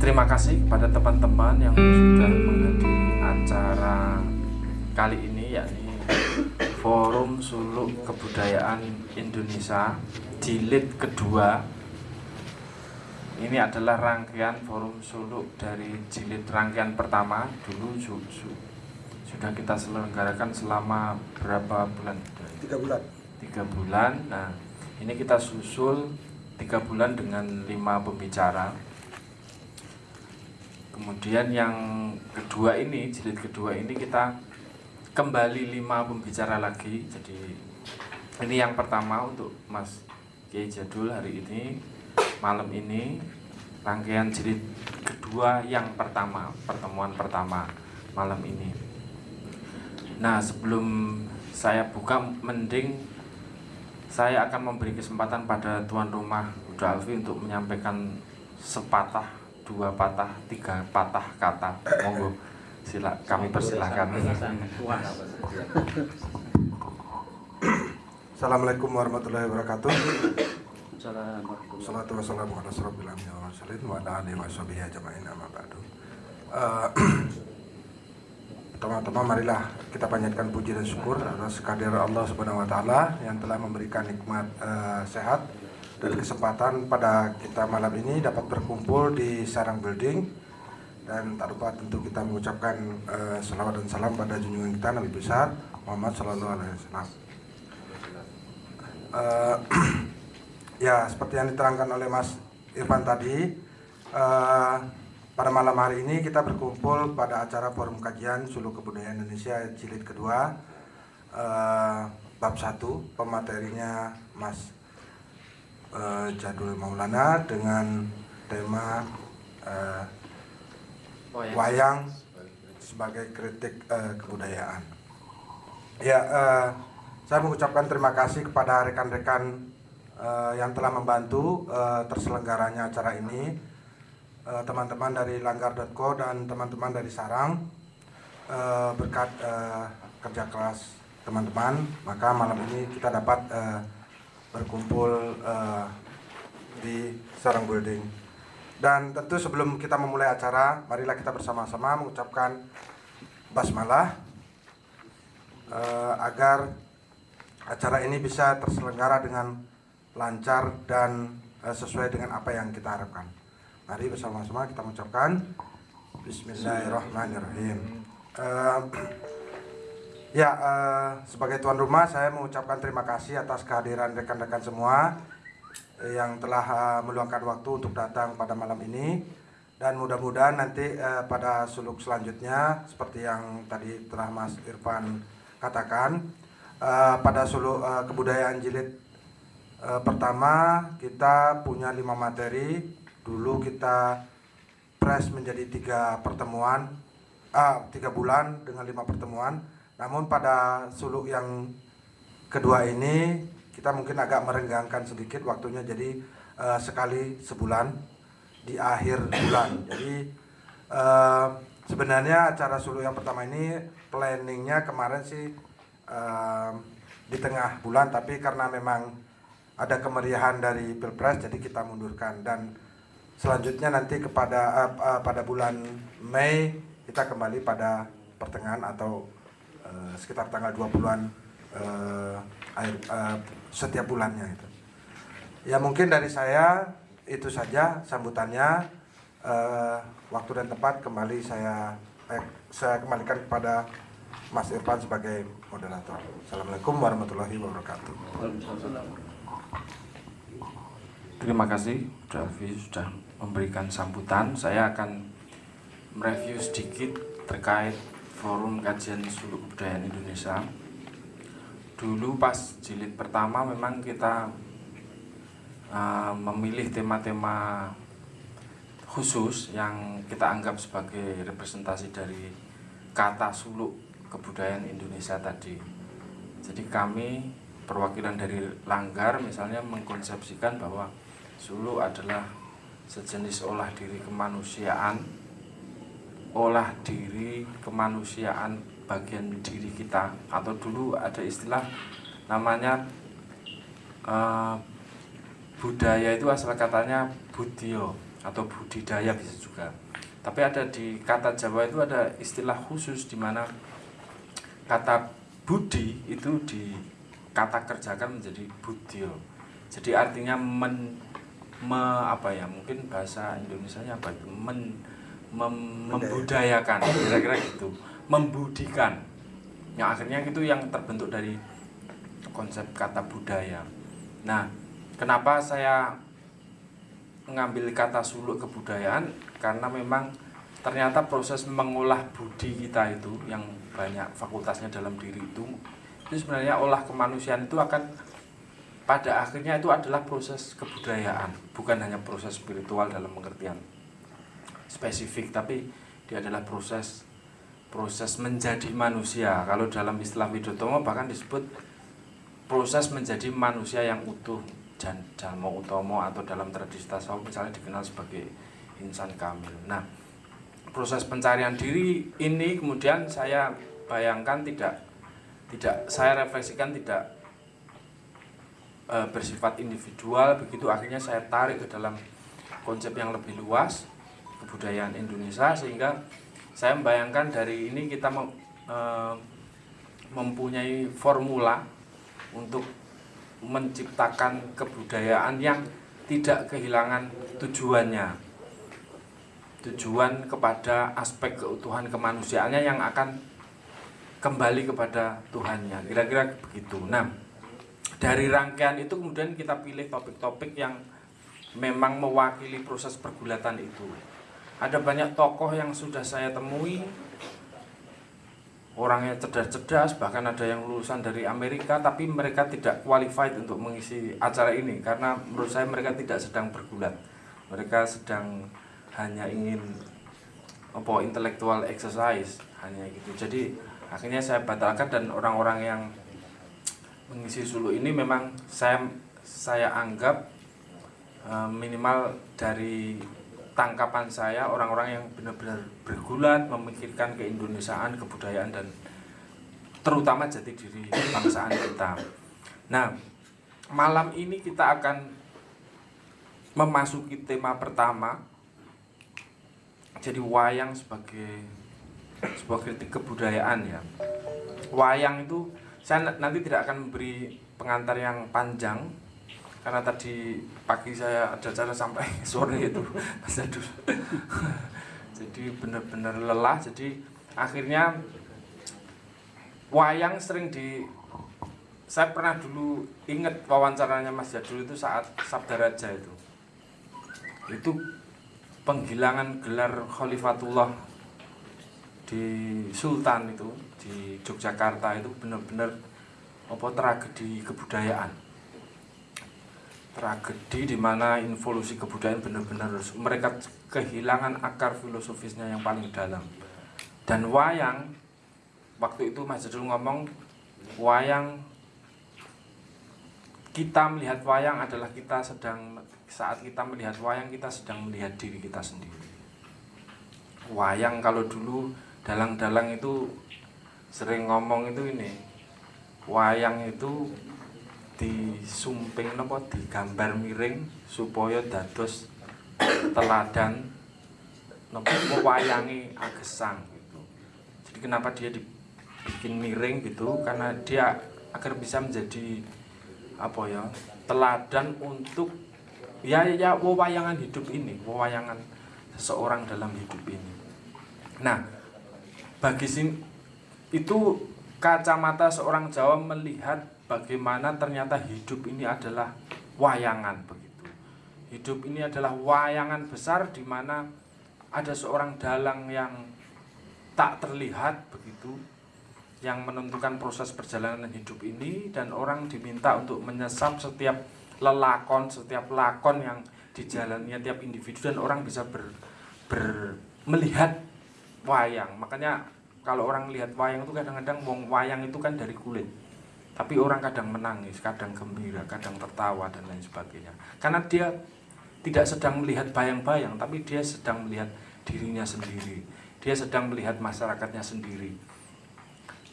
terima kasih kepada teman-teman yang sudah menghadiri acara kali ini yakni Forum Suluk Kebudayaan Indonesia jilid kedua. Ini adalah rangkaian forum suluk dari jilid rangkaian pertama. Dulu su su sudah kita selenggarakan selama berapa bulan? Tiga bulan. Tiga bulan. Nah ini kita susul tiga bulan dengan lima pembicara kemudian yang kedua ini jilid kedua ini kita kembali lima pembicara lagi. Jadi ini yang pertama untuk Mas Kiai Jadul hari ini malam ini rangkaian jilid kedua yang pertama pertemuan pertama malam ini. Nah sebelum saya buka mending saya akan memberi kesempatan pada tuan rumah Uda Alfi untuk menyampaikan sepatah dua patah tiga patah kata. Monggo sila kami persilahkan. Assalamualaikum warahmatullahi wabarakatuh. Assalamualaikum. Salatu wassalamu ala asrofil anbiya wal mursalin wa ala alihi wa sahbihi ajma'in amma ba'du. Eh, Pertama-tama marilah kita panjatkan puji dan syukur atas kehadiran Allah Subhanahu wa taala yang telah memberikan nikmat eh, sehat dan kesempatan pada kita malam ini dapat berkumpul di Sarang Building dan tak lupa tentu kita mengucapkan eh, salawat dan salam pada junjungan kita Nabi besar Muhammad Sallallahu Alaihi Wasallam. Eh, Ya, seperti yang diterangkan oleh Mas Irfan tadi, eh, pada malam hari ini kita berkumpul pada acara Forum Kajian Sulu Kebudayaan Indonesia jilid kedua, eh, bab 1, pematerinya Mas eh, Jadul Maulana dengan tema eh, wayang sebagai kritik eh, kebudayaan. Ya, eh, saya mengucapkan terima kasih kepada rekan-rekan uh, yang telah membantu uh, terselenggaranya acara ini uh, teman-teman dari langgar.co dan teman-teman dari Sarang uh, berkat uh, kerja keras teman-teman maka malam ini kita dapat uh, berkumpul uh, di Sarang Building dan tentu sebelum kita memulai acara marilah kita bersama-sama mengucapkan basmalah uh, agar acara ini bisa terselenggara dengan lancar dan uh, sesuai dengan apa yang kita harapkan. Mari bersama-sama kita mengucapkan Bismillahirrahmanirrahim. Uh, ya, uh, sebagai tuan rumah saya mengucapkan terima kasih atas kehadiran rekan-rekan semua yang telah uh, meluangkan waktu untuk datang pada malam ini dan mudah-mudahan nanti uh, pada suluk selanjutnya seperti yang tadi telah Mas Irfan katakan uh, pada suluk uh, kebudayaan jilid E, pertama kita punya lima materi. Dulu kita press menjadi tiga pertemuan, ah, tiga bulan dengan lima pertemuan. Namun pada suluk yang kedua ini kita mungkin agak merenggangkan sedikit waktunya jadi e, sekali sebulan di akhir bulan. Jadi e, sebenarnya acara suluk yang pertama ini planningnya kemarin sih e, di tengah bulan, tapi karena memang ada kemeriahan dari pilpres jadi kita mundurkan dan selanjutnya nanti kepada uh, uh, pada bulan Mei kita kembali pada pertengahan atau uh, sekitar tanggal 20-an uh, uh, setiap bulannya itu. Ya mungkin dari saya itu saja sambutannya uh, waktu dan tempat kembali saya eh, saya kembalikan kepada Mas Irfan sebagai moderator. Assalamualaikum warahmatullahi wabarakatuh. Terima kasih Davi sudah memberikan sambutan. Saya akan mereview sedikit terkait forum kajian suluk budaya Indonesia. Dulu pas jilid pertama memang kita uh, memilih tema-tema khusus yang kita anggap sebagai representasi dari kata suluk kebudayaan Indonesia tadi. Jadi kami perwakilan dari Langgar misalnya mengkonsepsikan bahwa Sulu adalah sejenis olah diri kemanusiaan olah diri kemanusiaan bagian diri kita. Atau dulu ada istilah namanya uh, budaya itu asal katanya budio atau budidaya bisa juga. Tapi ada di kata Jawa itu ada istilah khusus di mana kata budi itu di kata kerjakan menjadi budyo jadi artinya men me, apa ya mungkin bahasa Indonesia apa men, mem- membudayakan. Kira-kira gitu. Membudikan. Yang akhirnya itu yang terbentuk dari konsep kata budaya. Nah kenapa saya mengambil kata suluk kebudayaan? Karena memang ternyata proses mengolah budi kita itu yang banyak fakultasnya dalam diri itu itu sebenarnya olah kemanusiaan itu akan pada akhirnya itu adalah proses kebudayaan. Bukan hanya proses spiritual dalam pengertian spesifik tapi dia adalah proses proses menjadi manusia. Kalau dalam istilah Widotomo bahkan disebut proses menjadi manusia yang utuh. Dan Jalmo Utomo atau dalam tradisi tasawuf misalnya dikenal sebagai insan kamil. Nah, proses pencarian diri ini kemudian saya bayangkan tidak tidak saya refleksikan tidak e, bersifat individual. Begitu akhirnya saya tarik ke dalam konsep yang lebih luas kebudayaan Indonesia sehingga saya membayangkan dari ini kita mem, e, mempunyai formula untuk menciptakan kebudayaan yang tidak kehilangan tujuannya. Tujuan kepada aspek keutuhan kemanusiaannya yang akan kembali kepada Tuhannya. Kira-kira begitu. Nah dari rangkaian itu kemudian kita pilih topik-topik yang memang mewakili proses pergulatan itu ada banyak tokoh yang sudah saya temui. Orangnya cerdas-cerdas bahkan ada yang lulusan dari Amerika tapi mereka tidak qualified untuk mengisi acara ini karena menurut saya mereka tidak sedang bergulat. Mereka sedang hanya ingin apa intellectual exercise hanya gitu. Jadi akhirnya saya batalkan dan orang-orang yang mengisi sulu ini memang saya saya anggap eh, minimal dari tangkapan saya orang-orang yang benar-benar bergulat memikirkan keindonesiaan, kebudayaan dan terutama jati diri bangsaan kita. Nah, malam ini kita akan memasuki tema pertama. Jadi wayang sebagai sebuah kritik kebudayaan ya. Wayang itu saya nanti tidak akan memberi pengantar yang panjang karena tadi pagi saya ada acara sampai sore itu. Mas Adul jadi benar-benar lelah. Jadi akhirnya wayang sering di saya pernah dulu ingat wawancaranya Mas Jadul itu saat Sabda Raja itu. Itu penghilangan gelar Khalifatullah di Sultan itu di Yogyakarta itu benar-benar apa tragedi kebudayaan tragedi di mana involusi kebudayaan benar-benar mereka kehilangan akar filosofisnya yang paling dalam. Dan wayang waktu itu Mas Jadul ngomong wayang kita melihat wayang adalah kita sedang saat kita melihat wayang kita sedang melihat diri kita sendiri. Wayang kalau dulu dalang-dalang itu sering ngomong itu ini wayang itu disumping napa digambar miring supaya dados teladan napa wayangi agesang gitu. Jadi kenapa dia dibikin miring gitu? Karena dia agar bisa menjadi apa ya? teladan untuk ya ya wayangan hidup ini, wayangan seseorang dalam hidup ini. Nah, bagi sin itu kacamata seorang Jawa melihat bagaimana ternyata hidup ini adalah wayangan begitu. Hidup ini adalah wayangan besar di mana ada seorang dalang yang tak terlihat begitu yang menentukan proses perjalanan hidup ini dan orang diminta untuk menyesap setiap lelakon, setiap lakon yang dijalannya tiap individu dan orang bisa ber, ber melihat wayang. Makanya kalau orang lihat wayang itu kadang-kadang wong wayang itu kan dari kulit tapi orang kadang menangis, kadang gembira, kadang tertawa dan lain sebagainya. Karena dia tidak sedang melihat bayang-bayang, tapi dia sedang melihat dirinya sendiri. Dia sedang melihat masyarakatnya sendiri.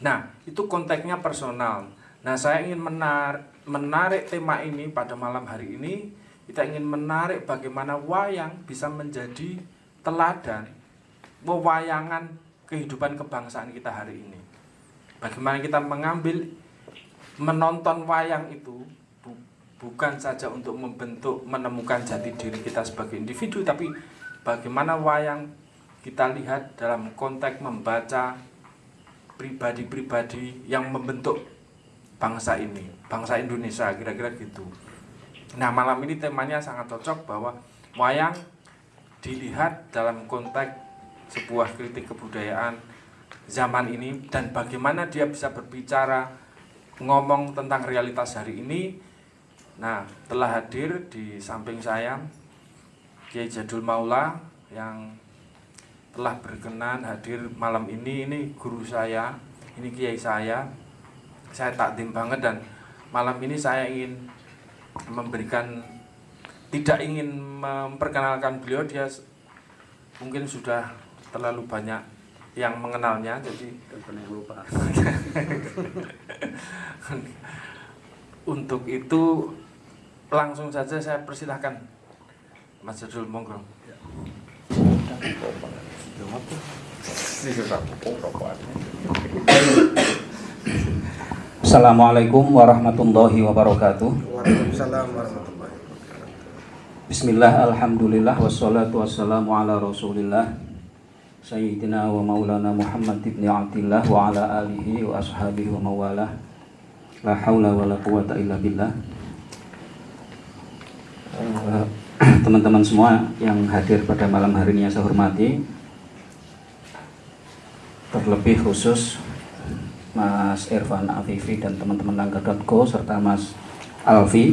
Nah, itu konteksnya personal. Nah, saya ingin menar menarik tema ini pada malam hari ini kita ingin menarik bagaimana wayang bisa menjadi teladan pewayangan kehidupan kebangsaan kita hari ini. Bagaimana kita mengambil menonton wayang itu bu- bukan saja untuk membentuk menemukan jati diri kita sebagai individu tapi bagaimana wayang kita lihat dalam konteks membaca pribadi-pribadi yang membentuk bangsa ini, bangsa Indonesia kira-kira gitu. Nah, malam ini temanya sangat cocok bahwa wayang dilihat dalam konteks sebuah kritik kebudayaan zaman ini dan bagaimana dia bisa berbicara ngomong tentang realitas hari ini. Nah, telah hadir di samping saya Kiai Jadul Maula yang telah berkenan hadir malam ini. Ini guru saya, ini kiai saya. Saya takdim banget dan malam ini saya ingin memberikan tidak ingin memperkenalkan beliau dia mungkin sudah terlalu banyak yang mengenalnya jadi yang lupa. untuk itu langsung saja saya persilahkan. Mas Jadul monggo. Assalamualaikum warahmatullahi wabarakatuh. Waalaikumsalam warahmatullahi wabarakatuh. Bismillah, Alhamdulillah, wassalatu wassalamu ala rasulillah Sayyidina wa maulana Muhammad ibn Abdillah wa ala alihi wa ashabihi wa mawalah. La hawla wa la quwata illa billah. Eh, Teman-teman semua yang hadir pada malam hari ini yang saya hormati Terlebih khusus Mas Irfan Afifi dan teman-teman Langgar.go serta Mas Alfi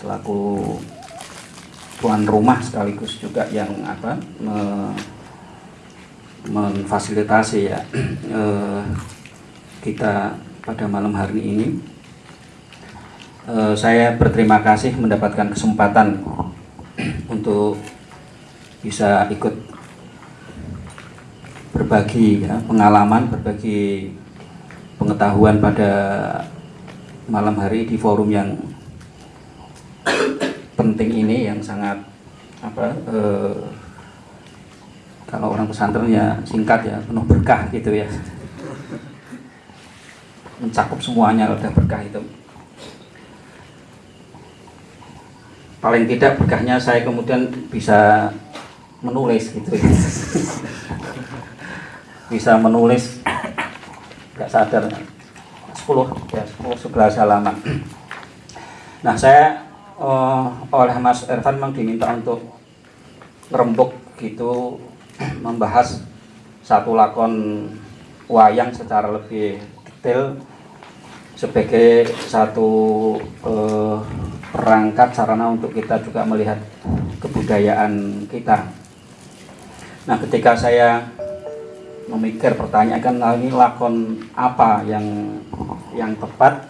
selaku tuan rumah sekaligus juga yang apa me- memfasilitasi ya. Eh, kita pada malam hari ini Eh, saya berterima kasih mendapatkan kesempatan untuk bisa ikut berbagi ya, pengalaman berbagi pengetahuan pada malam hari di forum yang penting ini yang sangat apa eh, kalau orang pesantren ya singkat ya penuh berkah gitu ya. Mencakup semuanya udah berkah itu. Paling tidak berkahnya saya kemudian bisa menulis gitu ya. Bisa menulis nggak sadar 10 ya 10 11 halaman. Nah saya eh, oleh Mas Ervan memang diminta untuk ngerembuk gitu membahas satu lakon wayang secara lebih detail sebagai satu eh, perangkat sarana untuk kita juga melihat kebudayaan kita. Nah, ketika saya memikir pertanyaan kan "Nah, ini lakon apa yang yang tepat,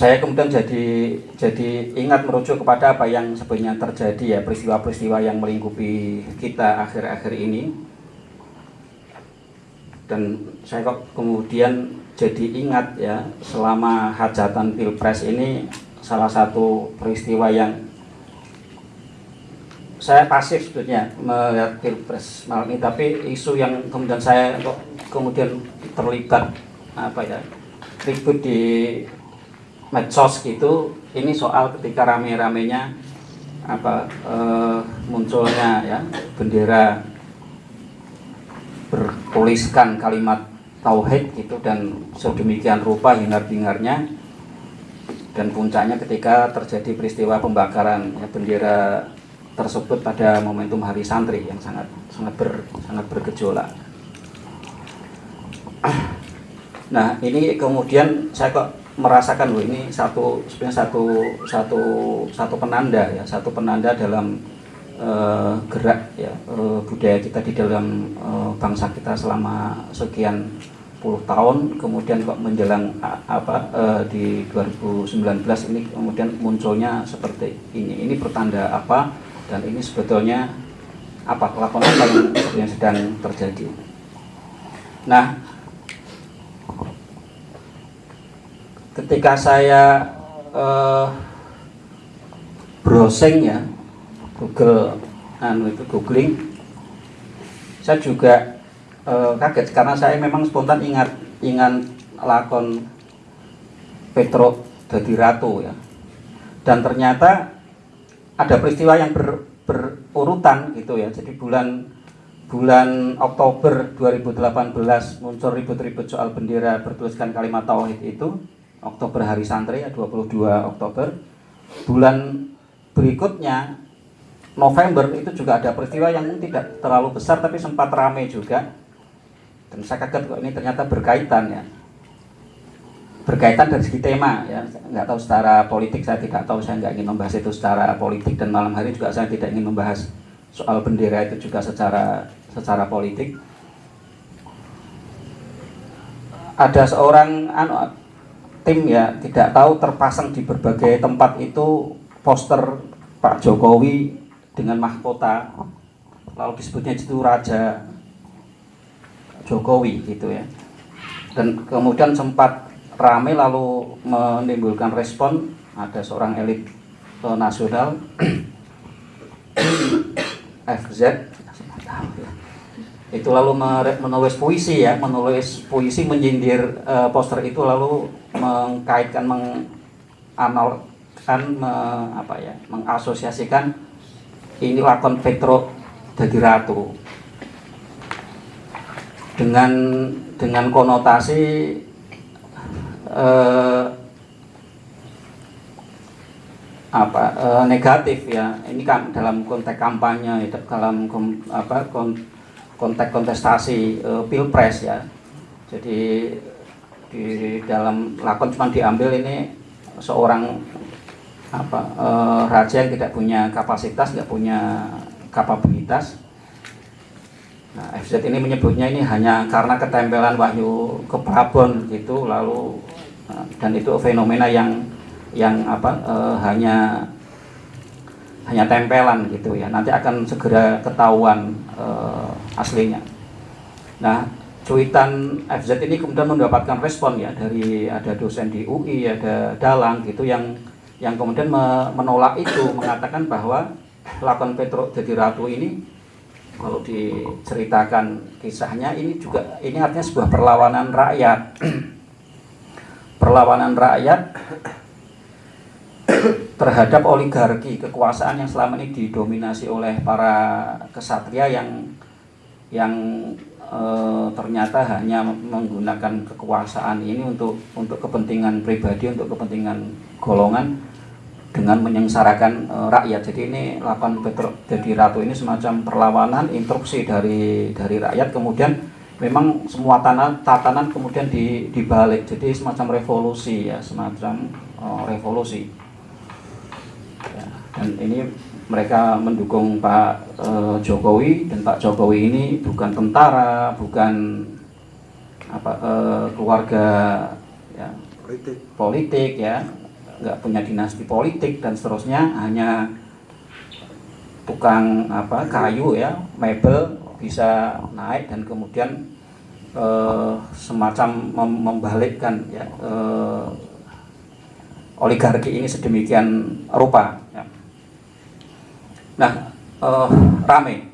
saya kemudian jadi jadi ingat merujuk kepada apa yang sebenarnya terjadi ya peristiwa-peristiwa yang melingkupi kita akhir-akhir ini. Dan saya kok kemudian jadi ingat ya selama hajatan pilpres ini salah satu peristiwa yang saya pasif sebetulnya melihat pilpres malam ini. Tapi isu yang kemudian saya kok kemudian terlibat apa ya ribut di medsos gitu ini soal ketika rame-ramenya apa eh, munculnya ya bendera bertuliskan kalimat tauhid gitu dan sedemikian rupa hingar-bingarnya dan puncaknya ketika terjadi peristiwa pembakaran ya, bendera tersebut pada momentum Hari Santri yang sangat sangat ber, sangat bergejolak. Nah ini kemudian saya kok merasakan loh ini satu sebenarnya satu satu satu penanda ya satu penanda dalam eh, gerak ya eh, budaya kita di dalam eh, bangsa kita selama sekian puluh tahun kemudian kok menjelang apa eh, di 2019 ini kemudian munculnya seperti ini. Ini pertanda apa? Dan ini sebetulnya apa kelakuan yang sedang terjadi. Nah ketika saya eh, browsing ya Google anu itu googling saya juga eh, kaget karena saya memang spontan ingat ingat lakon Petro Dadi Ratu ya. Dan ternyata ada peristiwa yang ber, berurutan gitu ya. Jadi bulan bulan Oktober 2018 muncul ribut-ribut soal bendera bertuliskan kalimat tauhid itu Oktober hari santri ya 22 Oktober. Bulan berikutnya November itu juga ada peristiwa yang tidak terlalu besar tapi sempat ramai juga. Dan saya kaget kok ini ternyata berkaitan ya. Berkaitan dari segi tema ya. Nggak tahu secara politik saya tidak tahu saya nggak ingin membahas itu secara politik. Dan malam hari juga saya tidak ingin membahas soal bendera itu juga secara secara politik. Ada seorang anu, tim ya tidak tahu terpasang di berbagai tempat itu poster Pak Jokowi dengan mahkota. Lalu disebutnya itu Raja Jokowi gitu ya. Dan kemudian sempat ramai lalu menimbulkan respon ada seorang elit nasional FZ itu lalu menulis puisi ya menulis puisi menyindir uh, poster itu lalu mengkaitkan menganalkan me, apa ya mengasosiasikan ini lakon Petro jadi ratu. Dengan dengan konotasi eh, apa eh, negatif ya. Ini kan dalam konteks kampanye dalam kom, apa konteks kontestasi eh, pilpres ya. Jadi di dalam lakon cuma diambil ini seorang apa eh, raja yang tidak punya kapasitas nggak punya kapabilitas. Nah, FZ ini menyebutnya ini hanya karena ketempelan wahyu ke Prabon gitu lalu dan itu fenomena yang yang apa e, hanya hanya tempelan gitu ya. Nanti akan segera ketahuan e, aslinya. Nah cuitan FZ ini kemudian mendapatkan respon ya dari ada dosen di UI ada Dalang gitu yang yang kemudian menolak itu mengatakan bahwa lakon Petro jadi ratu ini kalau diceritakan kisahnya ini juga ini artinya sebuah perlawanan rakyat. Perlawanan rakyat terhadap oligarki kekuasaan yang selama ini didominasi oleh para kesatria yang yang e, ternyata hanya menggunakan kekuasaan ini untuk untuk kepentingan pribadi untuk kepentingan golongan dengan menyengsarakan e, rakyat. Jadi ini lapan jadi ratu ini semacam perlawanan interupsi dari dari rakyat. Kemudian memang semua tanah tatanan kemudian di, dibalik. Jadi semacam revolusi ya semacam uh, revolusi. Ya, dan ini mereka mendukung Pak uh, Jokowi dan Pak Jokowi ini bukan tentara bukan apa uh, keluarga ya, politik politik ya nggak punya dinasti politik dan seterusnya hanya tukang apa kayu ya mebel bisa naik dan kemudian eh, semacam mem membalikkan ya eh, oligarki ini sedemikian rupa. Ya. Nah, eh, rame